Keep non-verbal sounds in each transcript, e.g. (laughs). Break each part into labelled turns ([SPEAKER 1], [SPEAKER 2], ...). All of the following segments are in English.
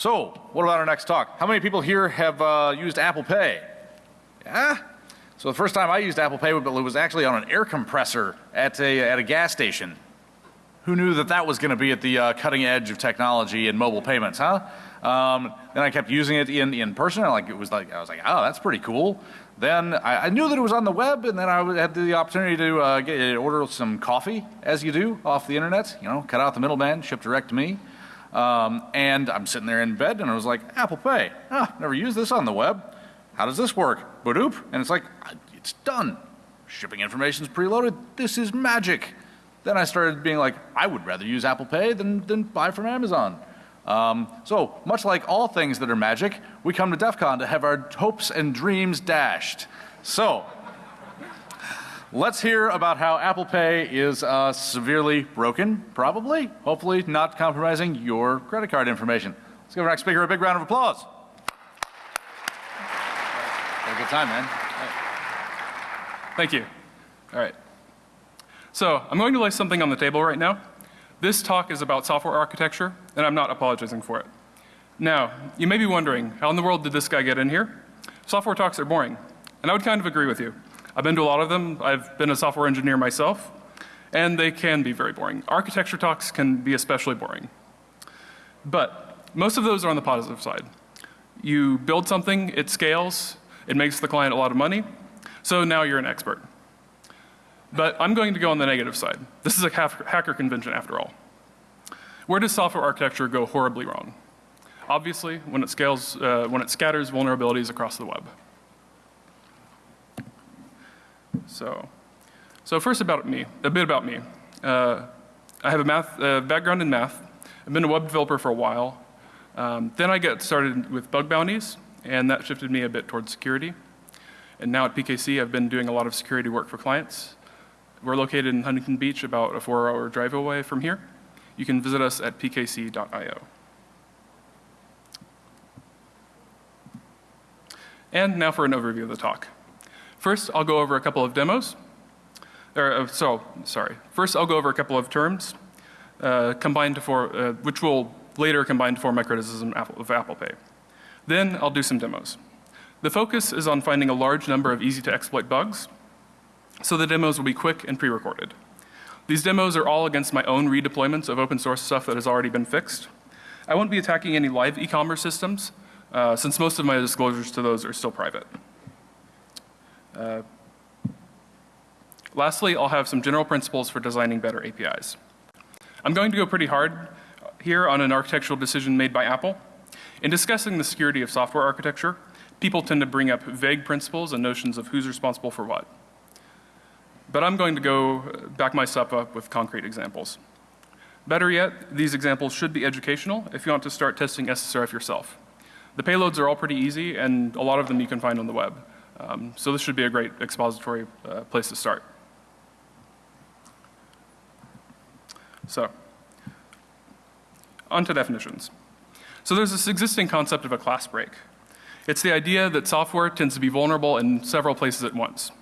[SPEAKER 1] So, what about our next talk? How many people here have uh, used Apple Pay? Yeah? So the first time I used Apple Pay it was actually on an air compressor at a, at a gas station. Who knew that that was going to be at the uh, cutting edge of technology and mobile payments, huh? Um, then I kept using it in, in person. Like it was like I was like, oh, that's pretty cool. Then I, I knew that it was on the web, and then I had the opportunity to uh, get, order some coffee, as you do off the internet. You know, cut out the middleman, ship direct to me. Um, and I'm sitting there in bed, and I was like, Apple Pay. Ah, never used this on the web. How does this work? Badoop. And it's like, it's done. Shipping information is preloaded. This is magic. Then I started being like, I would rather use Apple Pay than, than buy from Amazon. Um, so much like all things that are magic, we come to DEF CON to have our hopes and dreams dashed. So let's hear about how Apple Pay is uh, severely broken, probably, hopefully not compromising your credit card information. Let's give our next speaker a big round of applause. Had a good time, man.
[SPEAKER 2] Thank you. All right. So I'm going to lay something on the table right now. This talk is about software architecture, and I'm not apologizing for it. Now, you may be wondering, how in the world did this guy get in here? Software talks are boring, and I would kind of agree with you. I've been to a lot of them. I've been a software engineer myself, and they can be very boring. Architecture talks can be especially boring. But most of those are on the positive side. You build something, it scales, it makes the client a lot of money, so now you're an expert. But I'm going to go on the negative side. This is a hacker convention after all. Where does software architecture go horribly wrong? Obviously, when it scales, uh, when it scatters vulnerabilities across the web. So, so first about me, a bit about me. Uh, I have a math uh, background in math. I've been a web developer for a while. Um, then I got started with bug bounties, and that shifted me a bit towards security. And now at PKC, I've been doing a lot of security work for clients. We're located in Huntington Beach, about a four hour drive away from here. You can visit us at pkc.io. And now for an overview of the talk. First, I'll go over a couple of demos. Or, uh, so, sorry. First, I'll go over a couple of terms uh, combined to uh, which will later combine to form my criticism of Apple Pay. Then I'll do some demos. The focus is on finding a large number of easy to exploit bugs so the demos will be quick and pre-recorded. These demos are all against my own redeployments of open source stuff that has already been fixed. I won't be attacking any live e-commerce systems uh, since most of my disclosures to those are still private. Uh, lastly, I'll have some general principles for designing better APIs. I'm going to go pretty hard here on an architectural decision made by Apple. In discussing the security of software architecture, people tend to bring up vague principles and notions of who's responsible for what. But I'm going to go back myself up with concrete examples. Better yet, these examples should be educational if you want to start testing SSRF yourself. The payloads are all pretty easy and a lot of them you can find on the web. Um, so this should be a great expository uh, place to start. So, on to definitions. So there's this existing concept of a class break. It's the idea that software tends to be vulnerable in several places at once.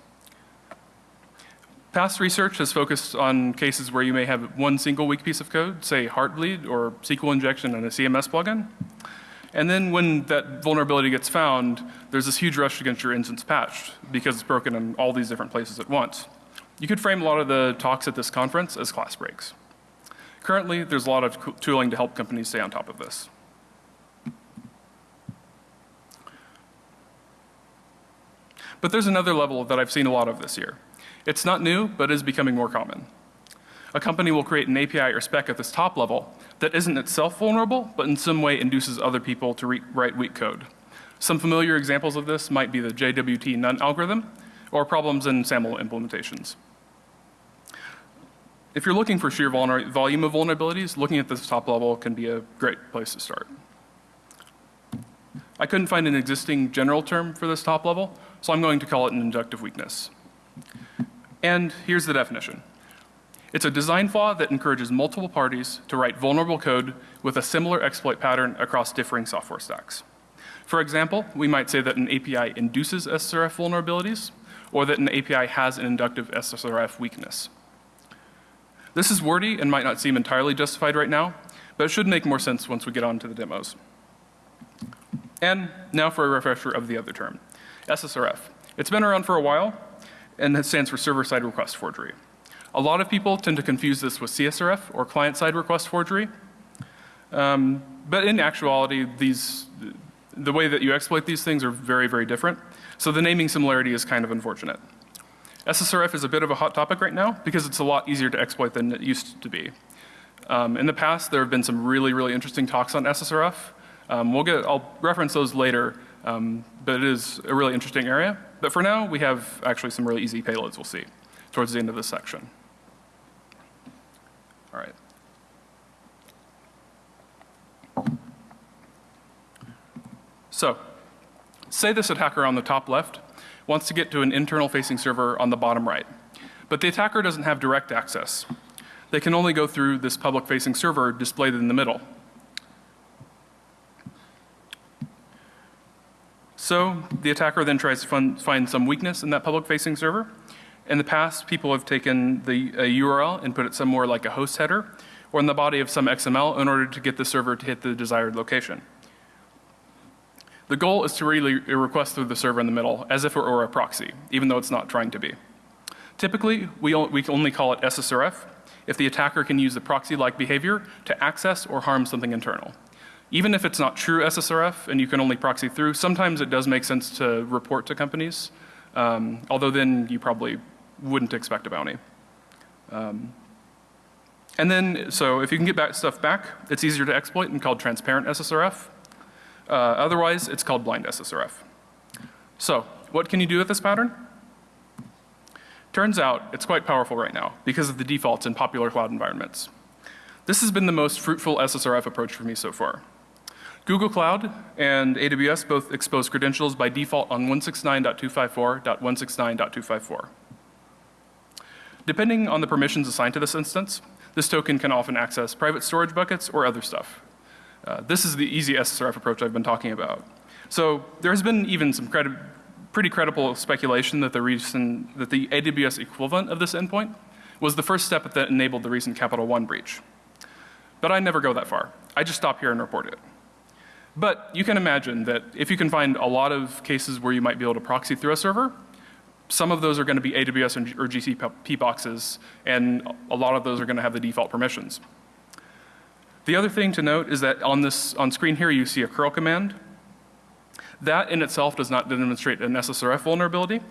[SPEAKER 2] Past research has focused on cases where you may have one single weak piece of code, say Heartbleed or SQL injection in a CMS plugin. And then when that vulnerability gets found, there's this huge rush get your instance patched because it's broken in all these different places at once. You could frame a lot of the talks at this conference as class breaks. Currently, there's a lot of tooling to help companies stay on top of this. But there's another level that I've seen a lot of this year. It's not new, but is becoming more common. A company will create an API or spec at this top level that isn't itself vulnerable, but in some way induces other people to write weak code. Some familiar examples of this might be the JWT none algorithm or problems in SAML implementations. If you're looking for sheer volume of vulnerabilities, looking at this top level can be a great place to start. I couldn't find an existing general term for this top level, so I'm going to call it an inductive weakness. And here's the definition. It's a design flaw that encourages multiple parties to write vulnerable code with a similar exploit pattern across differing software stacks. For example, we might say that an API induces SSRF vulnerabilities or that an API has an inductive SSRF weakness. This is wordy and might not seem entirely justified right now, but it should make more sense once we get on to the demos. And now for a refresher of the other term, SSRF. It's been around for a while, and it stands for server-side request forgery. A lot of people tend to confuse this with CSRF, or client-side request forgery. Um, but in actuality, these, the way that you exploit these things are very, very different. So the naming similarity is kind of unfortunate. SSRF is a bit of a hot topic right now because it's a lot easier to exploit than it used to be. Um, in the past, there have been some really, really interesting talks on SSRF. Um, we'll get, I'll reference those later, um, but it is a really interesting area. But for now, we have actually some really easy payloads we'll see towards the end of this section. All right. So, say this attacker on the top left wants to get to an internal facing server on the bottom right, but the attacker doesn't have direct access. They can only go through this public facing server displayed in the middle. So the attacker then tries to find some weakness in that public facing server. In the past, people have taken the URL and put it somewhere like a host header or in the body of some XML in order to get the server to hit the desired location. The goal is to really request through the server in the middle as if it were a proxy, even though it's not trying to be. Typically, we, we only call it SSRF if the attacker can use the proxy-like behavior to access or harm something internal. Even if it's not true SSRF and you can only proxy through, sometimes it does make sense to report to companies, um, although then you probably wouldn't expect a bounty. Um, and then, so if you can get back stuff back, it's easier to exploit and called transparent SSRF. Uh, otherwise, it's called blind SSRF. So, what can you do with this pattern? Turns out it's quite powerful right now because of the defaults in popular cloud environments. This has been the most fruitful SSRF approach for me so far. Google Cloud and AWS both expose credentials by default on 169.254.169.254. Depending on the permissions assigned to this instance, this token can often access private storage buckets or other stuff. Uh, this is the easy SSRF approach I've been talking about. So there has been even some credi pretty credible speculation that the recent, that the AWS equivalent of this endpoint was the first step that enabled the recent Capital One breach. But I never go that far. I just stop here and report it. But you can imagine that if you can find a lot of cases where you might be able to proxy through a server, some of those are going to be AWS or GCP boxes, and a lot of those are going to have the default permissions. The other thing to note is that on this on screen here you see a curl command. That in itself does not demonstrate an SSRF vulnerability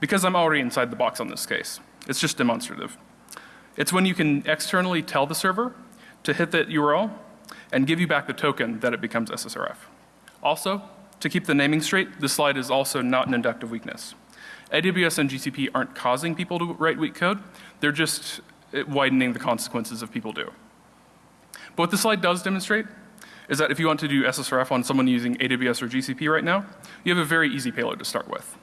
[SPEAKER 2] because I'm already inside the box on this case. It's just demonstrative. It's when you can externally tell the server to hit that URL and give you back the token that it becomes SSRF. Also, to keep the naming straight, this slide is also not an inductive weakness. AWS and GCP aren't causing people to write weak code, they're just uh, widening the consequences of people do. But what this slide does demonstrate is that if you want to do SSRF on someone using AWS or GCP right now, you have a very easy payload to start with.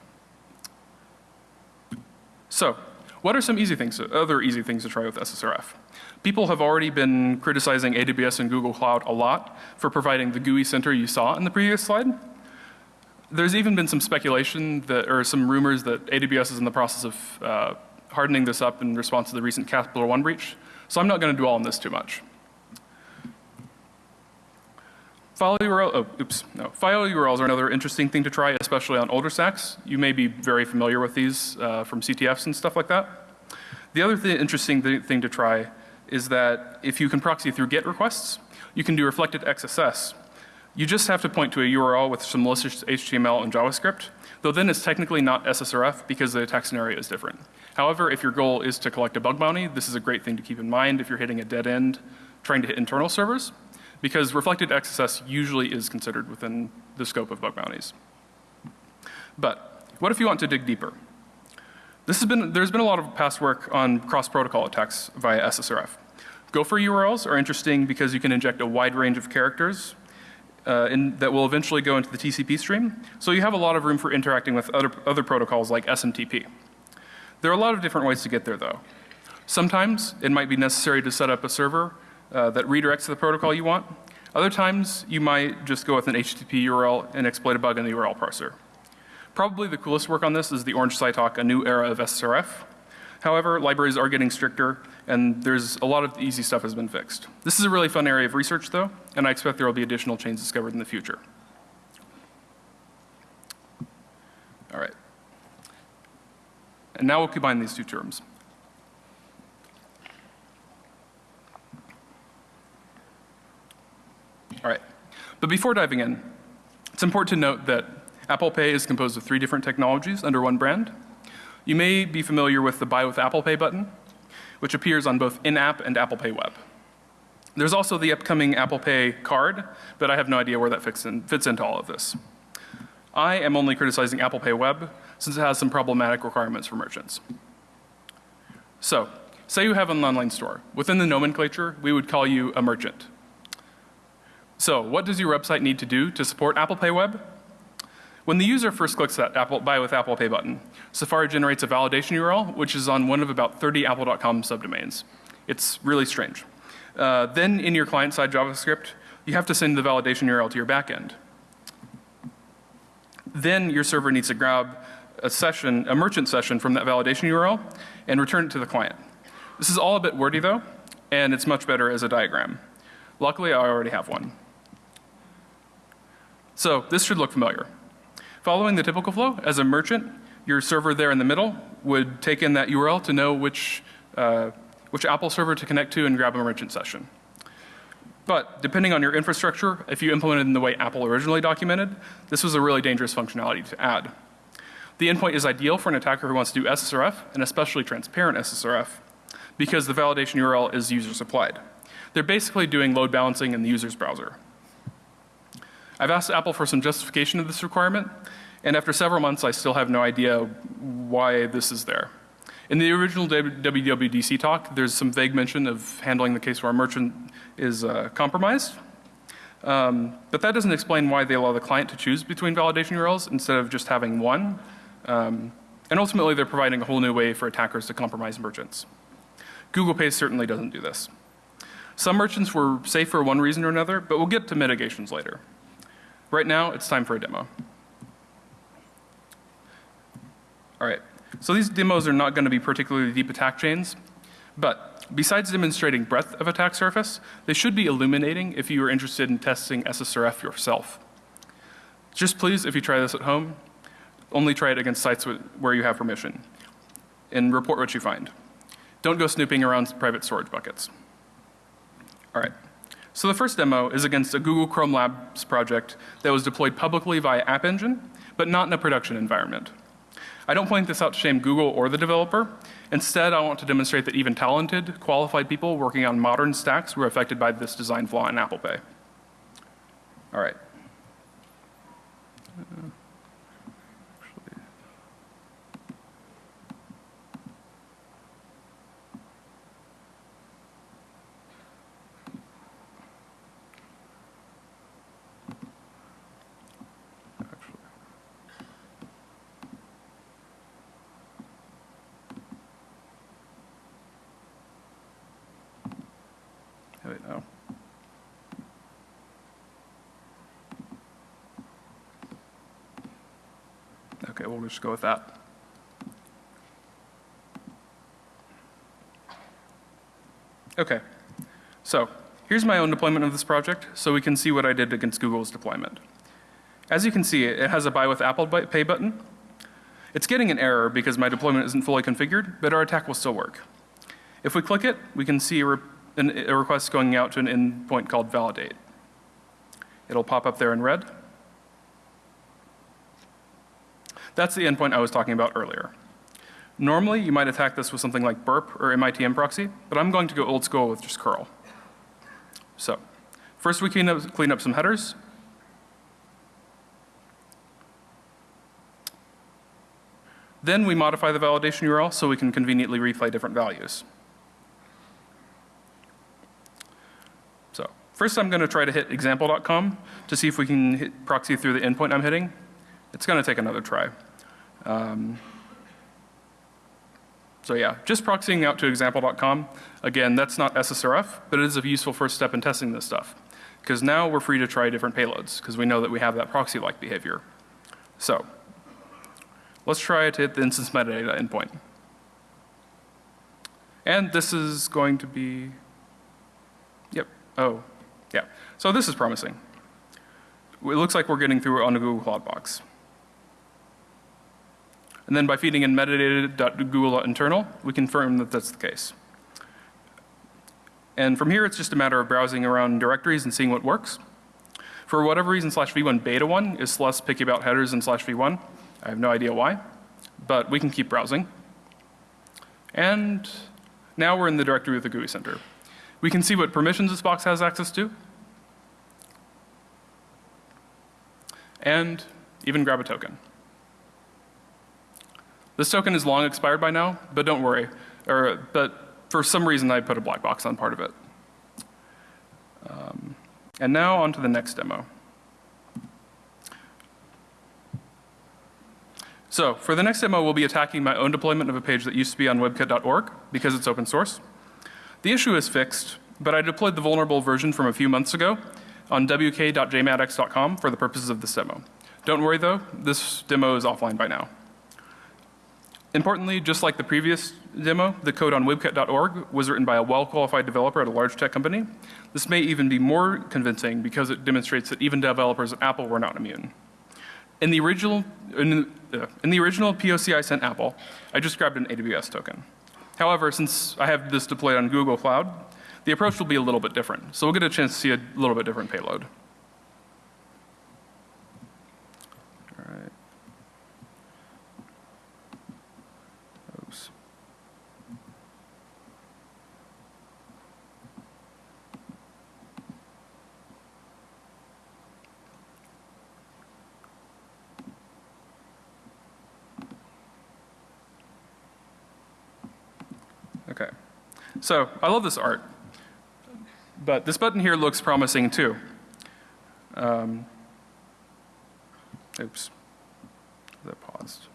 [SPEAKER 2] So, what are some easy things, other easy things to try with SSRF? People have already been criticizing AWS and Google Cloud a lot for providing the gooey center you saw in the previous slide. There's even been some speculation that, or some rumors that AWS is in the process of uh, hardening this up in response to the recent Capital One breach. So I'm not going to dwell on this too much. File URL, oh, oops, no. File URLs are another interesting thing to try, especially on older stacks. You may be very familiar with these uh, from CTFs and stuff like that. The other th interesting th thing to try is that if you can proxy through GET requests, you can do reflected XSS. You just have to point to a URL with some malicious HTML and JavaScript, though then it's technically not SSRF because the attack scenario is different. However, if your goal is to collect a bug bounty, this is a great thing to keep in mind if you're hitting a dead end trying to hit internal servers because reflected XSS usually is considered within the scope of bug bounties. But what if you want to dig deeper? This has been, there's been a lot of past work on cross-protocol attacks via SSRF. Gopher URLs are interesting because you can inject a wide range of characters uh, in, that will eventually go into the TCP stream. So you have a lot of room for interacting with other, other protocols like SMTP. There are a lot of different ways to get there though. Sometimes it might be necessary to set up a server uh, that redirects to the protocol you want. Other times you might just go with an HTTP URL and exploit a bug in the URL parser. Probably the coolest work on this is the Orange Tsai talk, a new era of SSRF. However, libraries are getting stricter and there's a lot of easy stuff has been fixed. This is a really fun area of research though, and I expect there will be additional chains discovered in the future. All right. And now we'll combine these two terms. All right. But before diving in, it's important to note that Apple Pay is composed of three different technologies under one brand. You may be familiar with the Buy with Apple Pay button, which appears on both in-app and Apple Pay web. There's also the upcoming Apple Pay card, but I have no idea where that fits, in, fits into all of this. I am only criticizing Apple Pay web since it has some problematic requirements for merchants. So, say you have an online store. Within the nomenclature, we would call you a merchant. So, what does your website need to do to support Apple Pay web? When the user first clicks that Apple, Buy with Apple Pay button, Safari generates a validation URL, which is on one of about 30 apple.com subdomains. It's really strange. Uh, then in your client-side JavaScript, you have to send the validation URL to your backend. Then your server needs to grab a session, a merchant session from that validation URL and return it to the client. This is all a bit wordy though, and it's much better as a diagram. Luckily, I already have one. So this should look familiar. Following the typical flow, as a merchant, your server there in the middle would take in that URL to know which, uh, which Apple server to connect to and grab a merchant session. But depending on your infrastructure, if you implemented in the way Apple originally documented, this was a really dangerous functionality to add. The endpoint is ideal for an attacker who wants to do SSRF, and especially transparent SSRF, because the validation URL is user supplied. They're basically doing load balancing in the user's browser. I've asked Apple for some justification of this requirement, and after several months I still have no idea why this is there. In the original WWDC talk, there's some vague mention of handling the case where a merchant is uh, compromised. Um, but that doesn't explain why they allow the client to choose between validation URLs instead of just having one. Um, and ultimately, they're providing a whole new way for attackers to compromise merchants. Google Pay certainly doesn't do this. Some merchants were safe for one reason or another, but we'll get to mitigations later. Right now, it's time for a demo. All right, so these demos are not going to be particularly deep attack chains, but besides demonstrating breadth of attack surface, they should be illuminating if you are interested in testing SSRF yourself. Just please, if you try this at home, only try it against sites where you have permission and report what you find. Don't go snooping around private storage buckets. All right. So the first demo is against a Google Chrome Labs project that was deployed publicly via App Engine, but not in a production environment. I don't point this out to shame Google or the developer. Instead, I want to demonstrate that even talented, qualified people working on modern stacks were affected by this design flaw in Apple Pay. All right. Wait, no. Okay, we'll just go with that. Okay, so here's my own deployment of this project so we can see what I did against Google's deployment. As you can see, it has a buy with Apple Pay button. It's getting an error because my deployment isn't fully configured, but our attack will still work. If we click it, we can see a, re an, a request going out to an endpoint called validate. It'll pop up there in red. That's the endpoint I was talking about earlier. Normally, you might attack this with something like burp or MITM proxy, but I'm going to go old school with just curl. So, first we clean up, clean up some headers. Then we modify the validation URL so we can conveniently replay different values. So, first I'm going to try to hit example.com to see if we can hit proxy through the endpoint I'm hitting. It's going to take another try. Um, so yeah, just proxying out to example.com. Again, that's not SSRF, but it is a useful first step in testing this stuff. Because now we're free to try different payloads, because we know that we have that proxy-like behavior. So, let's try to hit the instance metadata endpoint. And this is going to be, yep, oh, yeah. So this is promising. It looks like we're getting through on a Google Cloud Box. And then by feeding in metadata.google.internal, we confirm that that's the case. And from here, it's just a matter of browsing around directories and seeing what works. For whatever reason, slash v1 beta 1 is less picky about headers than slash v1. I have no idea why, but we can keep browsing. And now we're in the directory with the gooey center. We can see what permissions this box has access to. And even grab a token. This token is long expired by now, but don't worry. Or, but for some reason I put a black box on part of it. Um, and now on to the next demo. So for the next demo, we'll be attacking my own deployment of a page that used to be on webkit.org because it's open source. The issue is fixed, but I deployed the vulnerable version from a few months ago on wk.jmadx.com for the purposes of this demo. Don't worry though, this demo is offline by now. Importantly, just like the previous demo, the code on webkit.org was written by a well-qualified developer at a large tech company. This may even be more convincing because it demonstrates that even developers at Apple were not immune. In the original, in, uh, in the original POC I sent Apple, I just grabbed an AWS token. However, since I have this deployed on Google Cloud, the approach will be a little bit different. So we'll get a chance to see a little bit different payload. All right. Oops. Okay. So I love this art. But this button here looks promising too. Um, oops. That paused.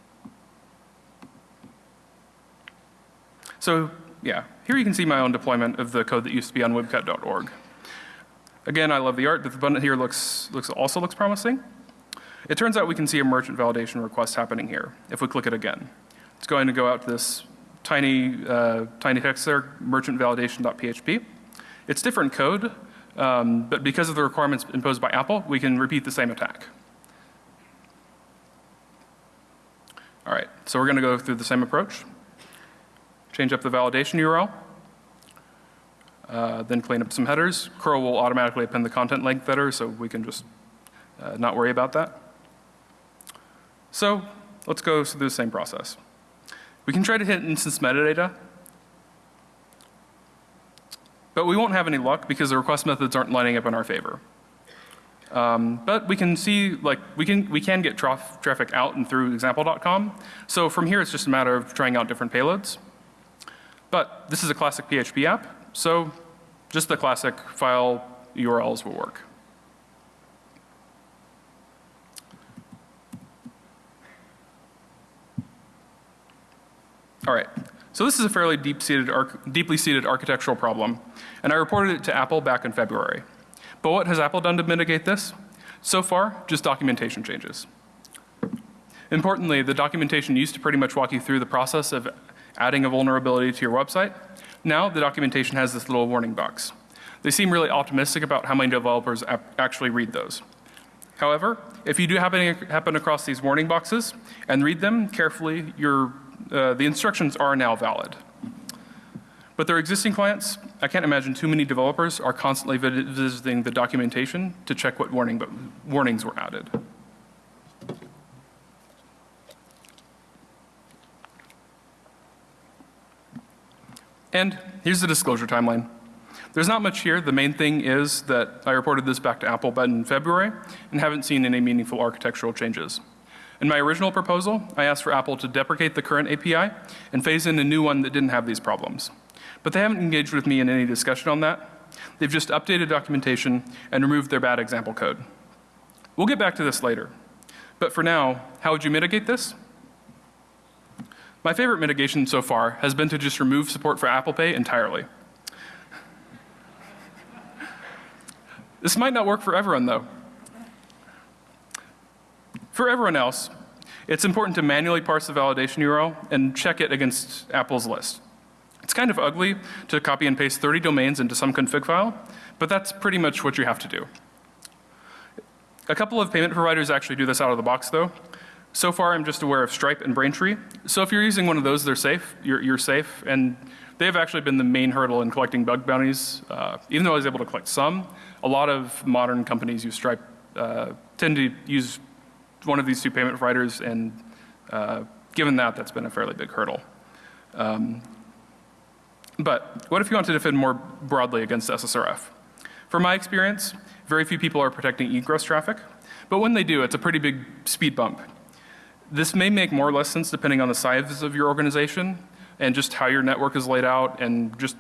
[SPEAKER 2] So yeah, here you can see my own deployment of the code that used to be on webkit.org. Again, I love the art, but the button here looks, looks also looks promising. It turns out we can see a merchant validation request happening here if we click it again. It's going to go out to this tiny, uh, tiny text there, merchant validation.php. It's different code, um, but because of the requirements imposed by Apple, we can repeat the same attack. All right, so we're going to go through the same approach. Change up the validation URL, uh, then clean up some headers. curl will automatically append the content length header, so we can just uh, not worry about that. So let's go through the same process. We can try to hit instance metadata, but we won't have any luck because the request methods aren't lining up in our favor. Um, but we can see, like, we can, we can get traf traffic out and through example.com. So from here, it's just a matter of trying out different payloads. But this is a classic PHP app, so just the classic file URLs will work. All right. So this is a fairly deep seated, deeply seated architectural problem, and I reported it to Apple back in February. But what has Apple done to mitigate this? So far, just documentation changes. Importantly, the documentation used to pretty much walk you through the process of adding a vulnerability to your website. Now the documentation has this little warning box. They seem really optimistic about how many developers actually read those. However, if you do happen, happen across these warning boxes and read them carefully, your uh, the instructions are now valid. But their existing clients, I can't imagine too many developers are constantly visiting the documentation to check what warning, but warnings were added. And here's the disclosure timeline. There's not much here. The main thing is that I reported this back to Apple in February and haven't seen any meaningful architectural changes. In my original proposal, I asked for Apple to deprecate the current API and phase in a new one that didn't have these problems. But they haven't engaged with me in any discussion on that. They've just updated documentation and removed their bad example code. We'll get back to this later. But for now, how would you mitigate this? My favorite mitigation so far has been to just remove support for Apple Pay entirely. this might not work for everyone though. For everyone else, it's important to manually parse the validation URL and check it against Apple's list. It's kind of ugly to copy and paste 30 domains into some config file, but that's pretty much what you have to do. A couple of payment providers actually do this out of the box though. So far, I'm just aware of Stripe and Braintree. So if you're using one of those, they're safe. You're, you're safe. And they've actually been the main hurdle in collecting bug bounties. Uh, even though I was able to collect some, a lot of modern companies use Stripe, uh, tend to use one of these two payment providers. And uh, given that, that's been a fairly big hurdle. Um, but what if you want to defend more broadly against SSRF? From my experience, very few people are protecting egress traffic, but when they do, it's a pretty big speed bump. This may make more or less sense depending on the size of your organization and just how your network is laid out and just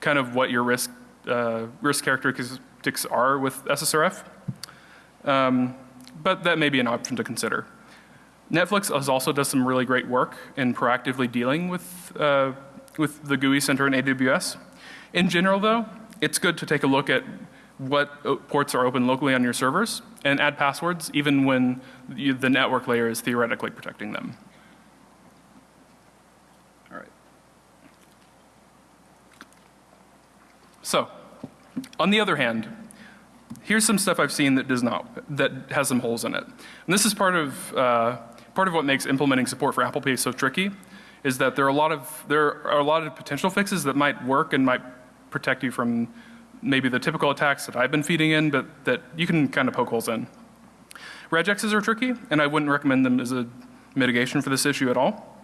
[SPEAKER 2] kind of what your risk, uh, risk characteristics are with SSRF. Um, but that may be an option to consider. Netflix has also does some really great work in proactively dealing with, uh, with the gooey center in AWS. In general though, it's good to take a look at what uh, ports are open locally on your servers and add passwords even when you, the network layer is theoretically protecting them. All right. So, on the other hand, here's some stuff I've seen that does not, that has some holes in it. And this is part of, uh, part of what makes implementing support for Apple Pay so tricky, is that there are a lot of, there are a lot of potential fixes that might work and might protect you from maybe the typical attacks that I've been feeding in, but that you can kind of poke holes in. Regexes are tricky, and I wouldn't recommend them as a mitigation for this issue at all.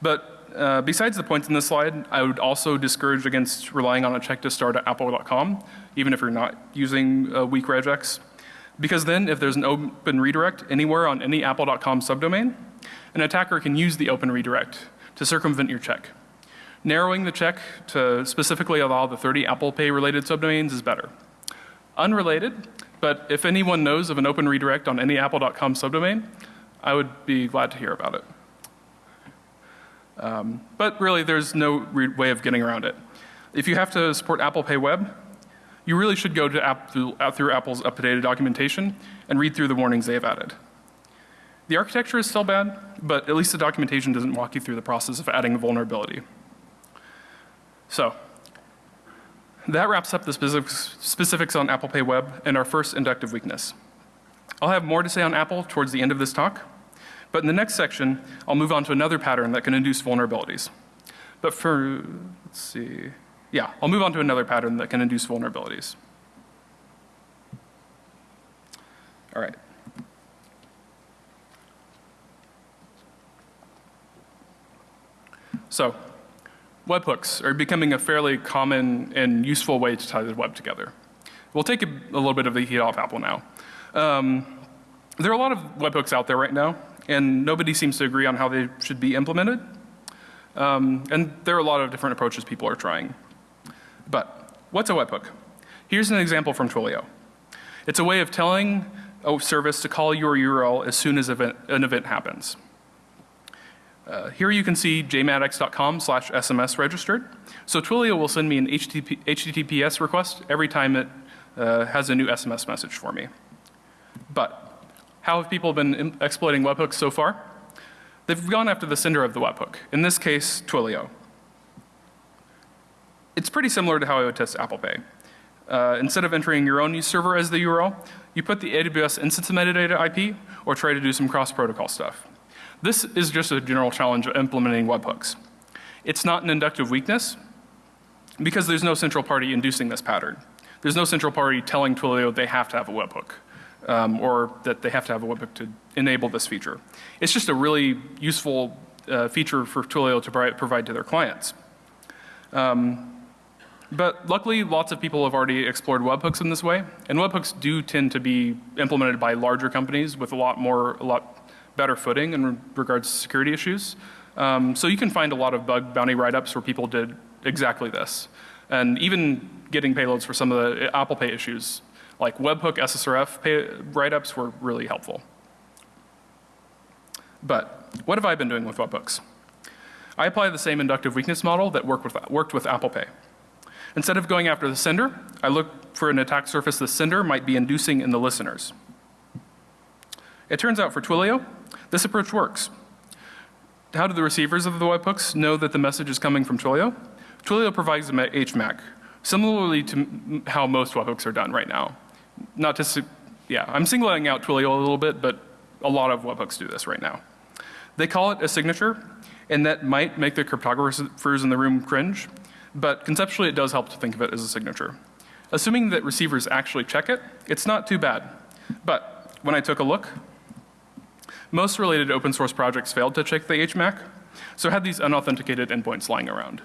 [SPEAKER 2] But uh, besides the points in this slide, I would also discourage against relying on a check to start at apple.com, even if you're not using a weak regex. Because then if there's an open redirect anywhere on any apple.com subdomain, an attacker can use the open redirect to circumvent your check. Narrowing the check to specifically allow the 30 Apple Pay related subdomains is better. Unrelated, but if anyone knows of an open redirect on any apple.com subdomain, I would be glad to hear about it. Um, but really, there's no way of getting around it. If you have to support Apple Pay Web, you really should go to app through, uh, through Apple's updated documentation and read through the warnings they have added. The architecture is still bad, but at least the documentation doesn't walk you through the process of adding a vulnerability. So that wraps up the specifics, specifics on Apple Pay Web and our first inductive weakness. I'll have more to say on Apple towards the end of this talk, but in the next section, I'll move on to another pattern that can induce vulnerabilities. But for, let's see, yeah, I'll move on to another pattern that can induce vulnerabilities. All right. So webhooks are becoming a fairly common and useful way to tie the web together. We'll take a, a little bit of the heat off Apple now. Um, there are a lot of webhooks out there right now, and nobody seems to agree on how they should be implemented. Um, and there are a lot of different approaches people are trying. But what's a webhook? Here's an example from Twilio. It's a way of telling a service to call your URL as soon as event, an event happens. Uh, here you can see jmadx.com slash SMS registered. So Twilio will send me an HTTP, HTTPS request every time it uh, has a new SMS message for me. But how have people been exploiting webhooks so far? They've gone after the sender of the webhook, in this case Twilio. It's pretty similar to how I would test Apple Pay. Uh, instead of entering your own server as the URL, you put the AWS instance metadata IP or try to do some cross protocol stuff. This is just a general challenge of implementing webhooks. It's not an inductive weakness because there's no central party inducing this pattern. There's no central party telling Twilio they have to have a webhook um, or that they have to have a webhook to enable this feature. It's just a really useful uh, feature for Twilio to provide to their clients. Um, but luckily, lots of people have already explored webhooks in this way, and webhooks do tend to be implemented by larger companies with a lot more, a lot better footing in regards to security issues. Um, so you can find a lot of bug bounty write-ups where people did exactly this. And even getting payloads for some of the Apple Pay issues, like webhook SSRF write-ups were really helpful. But what have I been doing with webhooks? I apply the same inductive weakness model that worked with, worked with Apple Pay. Instead of going after the sender, I look for an attack surface the sender might be inducing in the listeners. It turns out for Twilio, this approach works. How do the receivers of the webhooks know that the message is coming from Twilio? Twilio provides them at HMAC, similarly to how most webhooks are done right now. Not to, yeah, I'm singling out Twilio a little bit, but a lot of webhooks do this right now. They call it a signature, and that might make the cryptographers in the room cringe, but conceptually it does help to think of it as a signature. Assuming that receivers actually check it, it's not too bad. But when I took a look, most related open source projects failed to check the HMAC, so had these unauthenticated endpoints lying around.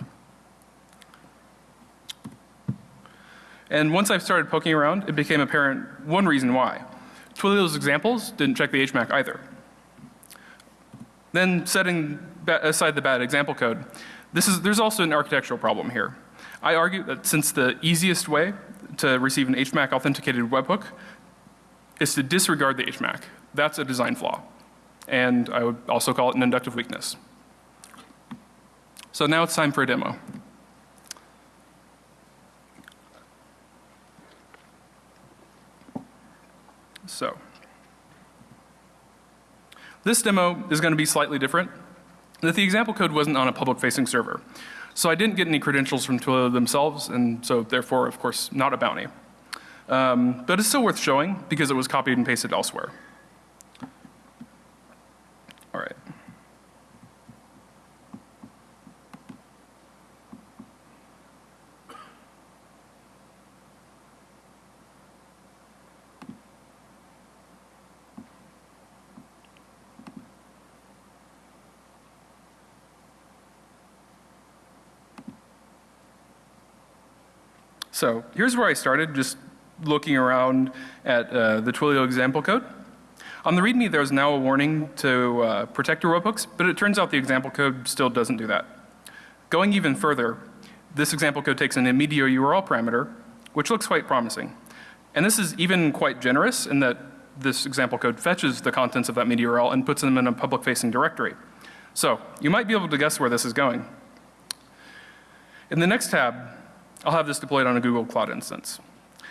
[SPEAKER 2] And once I started poking around, it became apparent one reason why. Twilio's examples didn't check the HMAC either. Then setting aside the bad example code, this is, there's also an architectural problem here. I argue that since the easiest way to receive an HMAC authenticated webhook is to disregard the HMAC, that's a design flaw. And I would also call it an inductive weakness. So now it's time for a demo. So, this demo is going to be slightly different. That the example code wasn't on a public facing server. So I didn't get any credentials from Twilio themselves and so therefore of course not a bounty. Um, but it's still worth showing because it was copied and pasted elsewhere. All right. So here's where I started, just looking around at uh, the Twilio example code. On the README, there's now a warning to uh, protect your webhooks, but it turns out the example code still doesn't do that. Going even further, this example code takes an immediate URL parameter, which looks quite promising. And this is even quite generous in that this example code fetches the contents of that media URL and puts them in a public facing directory. So you might be able to guess where this is going. In the next tab, I'll have this deployed on a Google Cloud instance.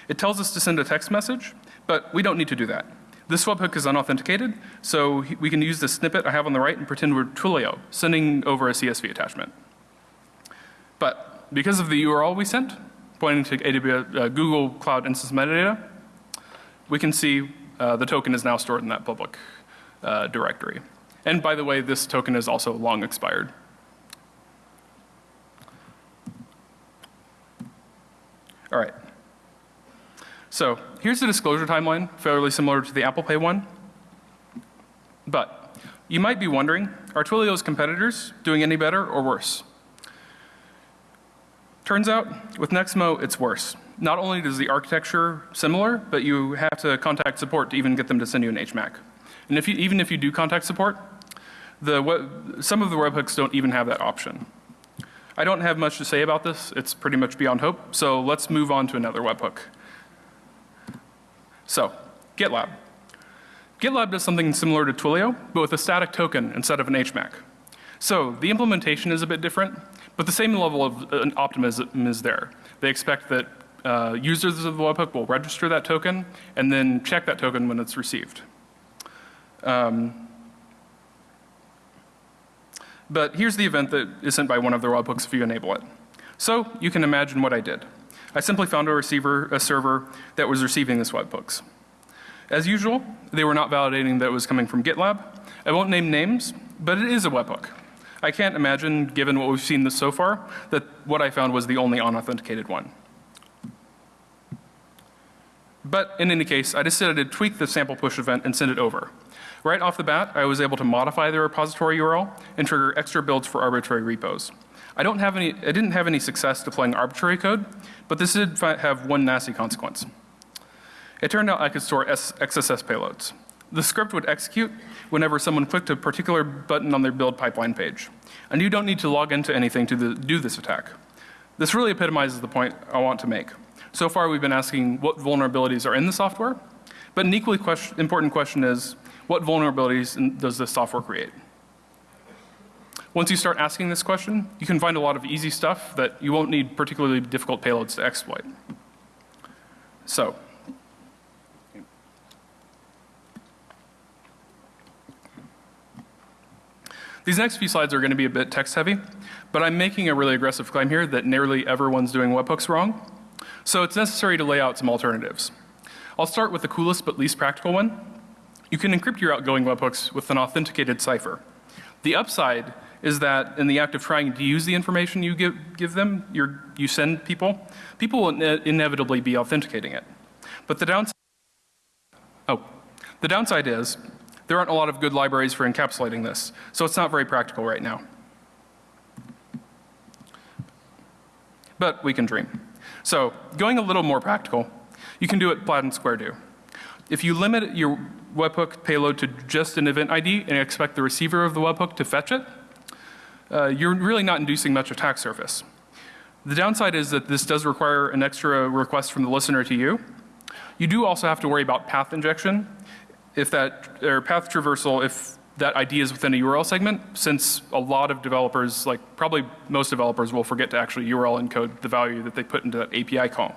[SPEAKER 2] It tells us to send a text message, but we don't need to do that. This webhook is unauthenticated, so we can use the snippet I have on the right and pretend we're Twilio, sending over a CSV attachment. But because of the URL we sent, pointing to AWS, uh, Google Cloud Instance metadata, we can see uh, the token is now stored in that public uh, directory. And by the way, this token is also long expired. All right. So here's the disclosure timeline, fairly similar to the Apple Pay one. But you might be wondering, are Twilio's competitors doing any better or worse? Turns out with Nexmo it's worse. Not only is the architecture similar, but you have to contact support to even get them to send you an HMAC. And if you, even if you do contact support, the web, some of the webhooks don't even have that option. I don't have much to say about this. It's pretty much beyond hope. So let's move on to another webhook. So GitLab. GitLab does something similar to Twilio, but with a static token instead of an HMAC. So the implementation is a bit different, but the same level of uh, optimism is there. They expect that uh, users of the webhook will register that token and then check that token when it's received. Um, but here's the event that is sent by one of the webhooks if you enable it. So you can imagine what I did. I simply found a receiver, a server that was receiving this webhooks. As usual, they were not validating that it was coming from GitLab. I won't name names, but it is a webhook. I can't imagine, given what we've seen this so far, that what I found was the only unauthenticated one. But in any case, I decided to tweak the sample push event and send it over. Right off the bat, I was able to modify the repository URL and trigger extra builds for arbitrary repos. I don't have any, I didn't have any success deploying arbitrary code, but this did have one nasty consequence. It turned out I could store S XSS payloads. The script would execute whenever someone clicked a particular button on their build pipeline page. And you don't need to log into anything to the, do this attack. This really epitomizes the point I want to make. So far we've been asking what vulnerabilities are in the software, but an equally question, important question is what vulnerabilities does this software create? Once you start asking this question, you can find a lot of easy stuff that you won't need particularly difficult payloads to exploit. So, These next few slides are going to be a bit text heavy, but I'm making a really aggressive claim here that nearly everyone's doing webhooks wrong. So it's necessary to lay out some alternatives. I'll start with the coolest but least practical one, You can encrypt your outgoing webhooks with an authenticated cipher. The upside is that in the act of trying to use the information you give, give them, you send people, people will ine- inevitably be authenticating it. But the downside, oh, the downside is there aren't a lot of good libraries for encapsulating this, so it's not very practical right now. But we can dream. So going a little more practical, you can do what Plaid and Square do. If you limit your webhook payload to just an event ID and expect the receiver of the webhook to fetch it, uh, you're really not inducing much attack surface. The downside is that this does require an extra request from the listener to you. You do also have to worry about path injection, if that, or path traversal, if that ID is within a URL segment, since a lot of developers, like probably most developers will forget to actually URL encode the value that they put into that API call.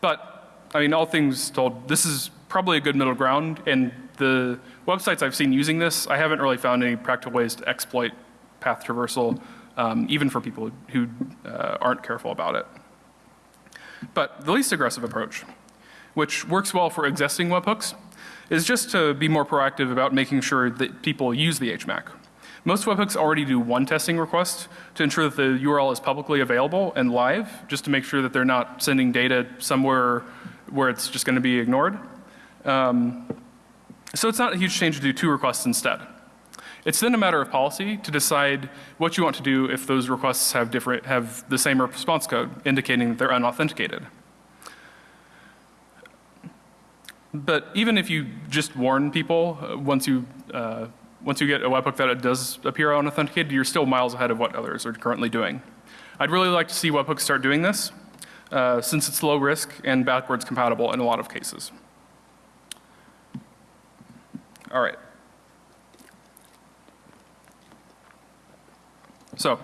[SPEAKER 2] But, I mean, all things told, this is probably a good middle ground, and the websites I've seen using this, I haven't really found any practical ways to exploit path traversal, um, even for people who uh, aren't careful about it. But the least aggressive approach, which works well for existing webhooks, is just to be more proactive about making sure that people use the HMAC. Most webhooks already do one testing request to ensure that the URL is publicly available and live, just to make sure that they're not sending data somewhere where it's just going to be ignored. Um, so it's not a huge change to do two requests instead. It's then a matter of policy to decide what you want to do if those requests have different have the same response code indicating that they're unauthenticated. But even if you just warn people uh, once you uh, once you get a webhook that it does appear unauthenticated, you're still miles ahead of what others are currently doing. I'd really like to see webhooks start doing this, uh, since it's low risk and backwards compatible in a lot of cases. All right. So,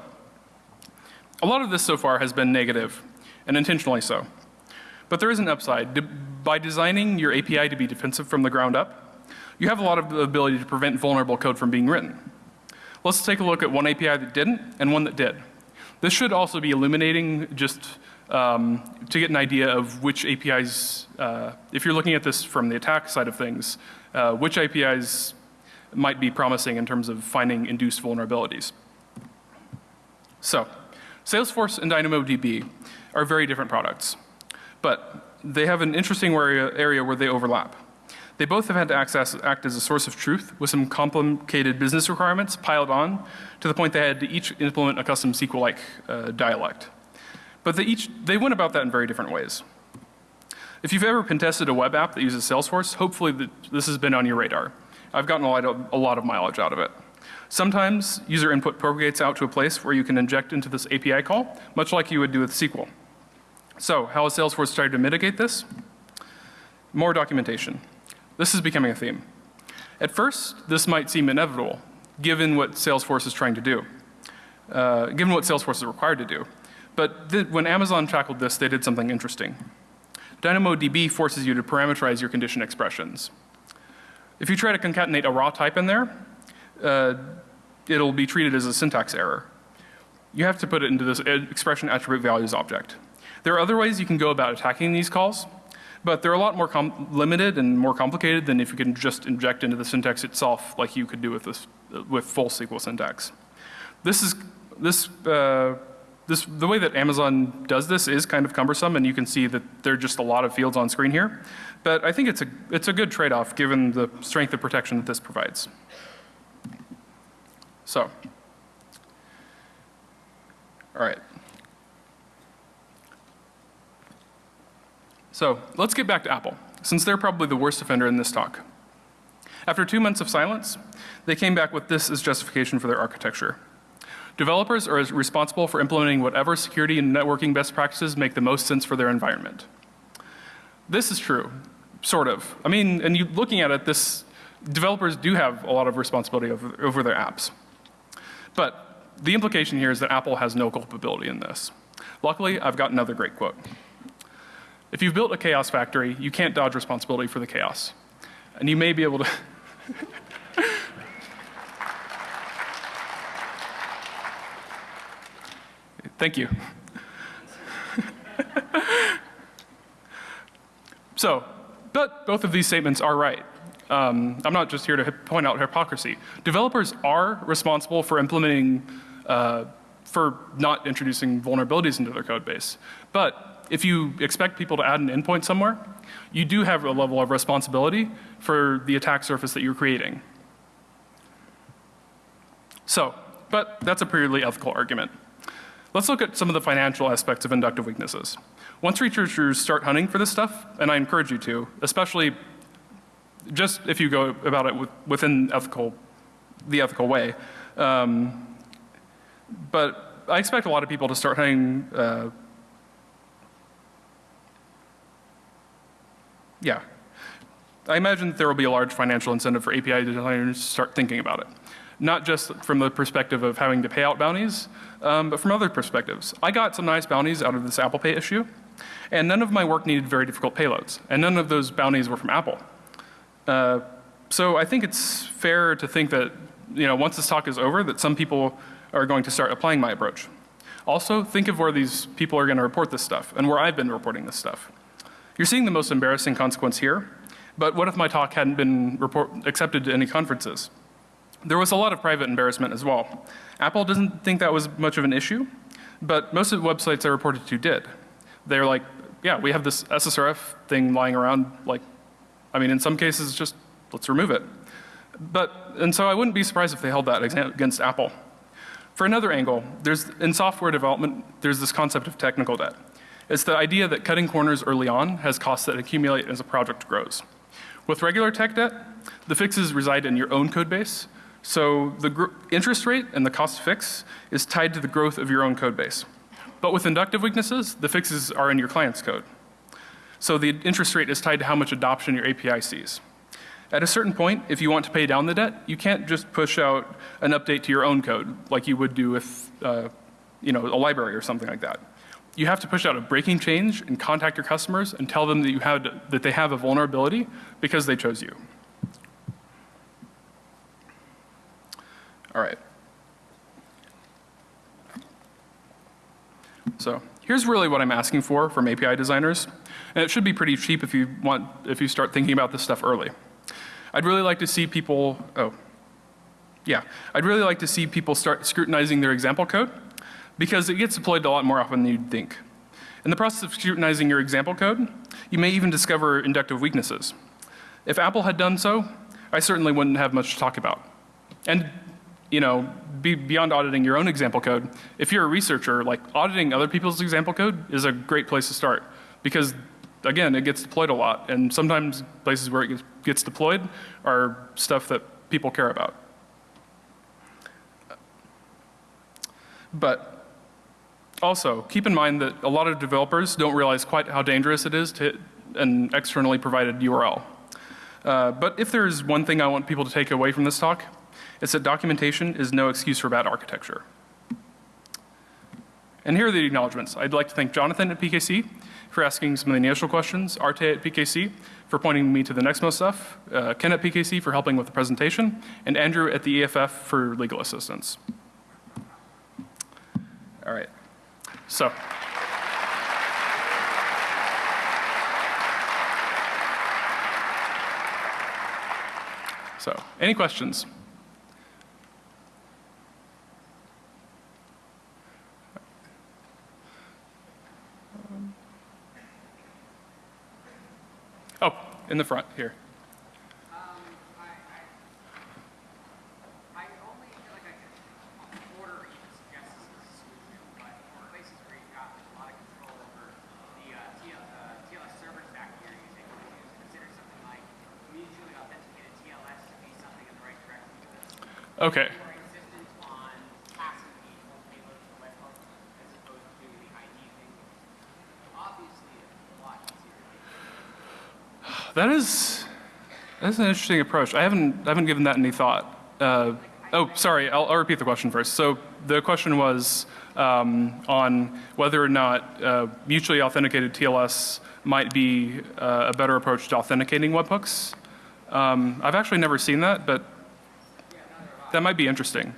[SPEAKER 2] a lot of this so far has been negative, and intentionally so. But there is an upside. De by designing your API to be defensive from the ground up, you have a lot of the ability to prevent vulnerable code from being written. Let's take a look at one API that didn't and one that did. This should also be illuminating just um, to get an idea of which APIs, uh, if you're looking at this from the attack side of things, uh, which APIs might be promising in terms of finding induced vulnerabilities. So, Salesforce and DynamoDB are very different products, but they have an interesting area, area where they overlap. They both have had to access, act as a source of truth with some complicated business requirements piled on to the point they had to each implement a custom SQL-like uh, dialect. But they each, they went about that in very different ways. If you've ever pen tested a web app that uses Salesforce, hopefully the, this has been on your radar. I've gotten a lot, of, a lot of mileage out of it. Sometimes user input propagates out to a place where you can inject into this API call, much like you would do with SQL. So how has Salesforce started to mitigate this? More documentation. This is becoming a theme. At first, this might seem inevitable, given what Salesforce is trying to do, uh, given what Salesforce is required to do. But when Amazon tackled this, they did something interesting. DynamoDB forces you to parameterize your condition expressions. If you try to concatenate a raw type in there, uh, it'll be treated as a syntax error. You have to put it into this expression attribute values object. There are other ways you can go about attacking these calls, but they're a lot more limited and more complicated than if you can just inject into the syntax itself like you could do with this with full SQL syntax. This is this uh, this the way that Amazon does this is kind of cumbersome and you can see that there are just a lot of fields on screen here. But I think it's a it's a good trade-off given the strength of protection that this provides. So, all right. So let's get back to Apple, since they're probably the worst offender in this talk. After two months of silence, they came back with this as justification for their architecture. Developers are responsible for implementing whatever security and networking best practices make the most sense for their environment. This is true, sort of. I mean, and you, looking at it, this developers do have a lot of responsibility over, over their apps. But the implication here is that Apple has no culpability in this. Luckily, I've got another great quote. If you've built a chaos factory, you can't dodge responsibility for the chaos. And you may be able to (laughs) Thank you. (laughs) so, but both of these statements are right. Um, I'm not just here to point out hypocrisy. Developers are responsible for implementing, uh, for not introducing vulnerabilities into their code base. But if you expect people to add an endpoint somewhere, you do have a level of responsibility for the attack surface that you're creating. So, but that's a purely ethical argument. Let's look at some of the financial aspects of inductive weaknesses. Once researchers start hunting for this stuff, and I encourage you to, especially just if you go about it with, within ethical, the ethical way. Um, but I expect a lot of people to start hunting. Uh, yeah, I imagine there will be a large financial incentive for API designers to start thinking about it. Not just from the perspective of having to pay out bounties, um, but from other perspectives. I got some nice bounties out of this Apple Pay issue, and none of my work needed very difficult payloads, and none of those bounties were from Apple. Uh, so I think it's fair to think that, you know, once this talk is over, that some people are going to start applying my approach. Also, think of where these people are going to report this stuff and where I've been reporting this stuff. You're seeing the most embarrassing consequence here, but what if my talk hadn't been report, accepted to any conferences? There was a lot of private embarrassment as well. Apple doesn't think that was much of an issue, but most of the websites I reported to did. They're like, yeah, we have this SSRF thing lying around, like, I mean, in some cases, just let's remove it. But, and so I wouldn't be surprised if they held that against Apple. For another angle, there's, in software development, there's this concept of technical debt. It's the idea that cutting corners early on has costs that accumulate as a project grows. With regular tech debt, the fixes reside in your own code base, so the interest rate and the cost fix is tied to the growth of your own code base. But with inductive weaknesses, the fixes are in your client's code. So the interest rate is tied to how much adoption your API sees. At a certain point, if you want to pay down the debt, you can't just push out an update to your own code like you would do with uh, you know, a library or something like that. You have to push out a breaking change and contact your customers and tell them that, you had, that they have a vulnerability because they chose you. All right. So here's really what I'm asking for from API designers. And it should be pretty cheap if you want, if you start thinking about this stuff early. I'd really like to see people, oh, yeah. I'd really like to see people start scrutinizing their example code because it gets deployed a lot more often than you'd think. In the process of scrutinizing your example code, you may even discover inductive weaknesses. If Apple had done so, I certainly wouldn't have much to talk about. And you know, be beyond auditing your own example code, if you're a researcher, like auditing other people's example code is a great place to start because again, it gets deployed a lot and sometimes places where it gets deployed are stuff that people care about. But also, keep in mind that a lot of developers don't realize quite how dangerous it is to an externally provided URL. Uh, but if there's one thing I want people to take away from this talk, it's that documentation is no excuse for bad architecture. And here are the acknowledgements. I'd like to thank Jonathan at PKC for asking some of the initial questions, Arte at PKC for pointing me to the Nexmo stuff, uh, Ken at PKC for helping with the presentation, and Andrew at the EFF for legal assistance. All right. So. So, any questions? Um, oh, in the front here. Okay. That is, that's an interesting approach. I haven't, I haven't given that any thought. Uh, oh, sorry, I'll, I'll, repeat the question first. So the question was um, on whether or not uh, mutually authenticated TLS might be uh, a better approach to authenticating webhooks. Um, I've actually never seen that, but that might be interesting.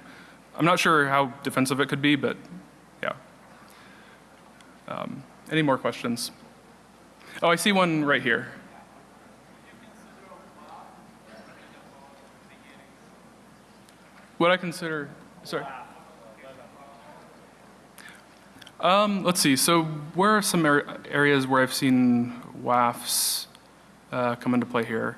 [SPEAKER 2] I'm not sure how defensive it could be, but yeah. Um, any more questions? Oh, I see one right here. What I consider, sorry. Um, let's see. So, where are some ar- areas where I've seen WAFs uh, come into play here?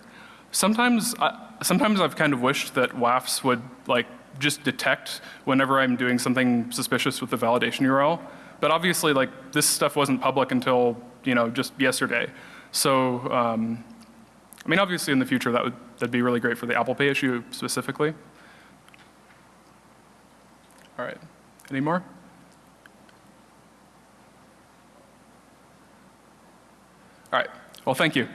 [SPEAKER 2] Sometimes, I, sometimes I've kind of wished that WAFs would like just detect whenever I'm doing something suspicious with the validation URL. But obviously, like this stuff wasn't public until you know just yesterday. So, um, I mean, obviously, in the future, that would that'd be really great for the Apple Pay issue specifically. All right. Any more? All right. Well, thank you.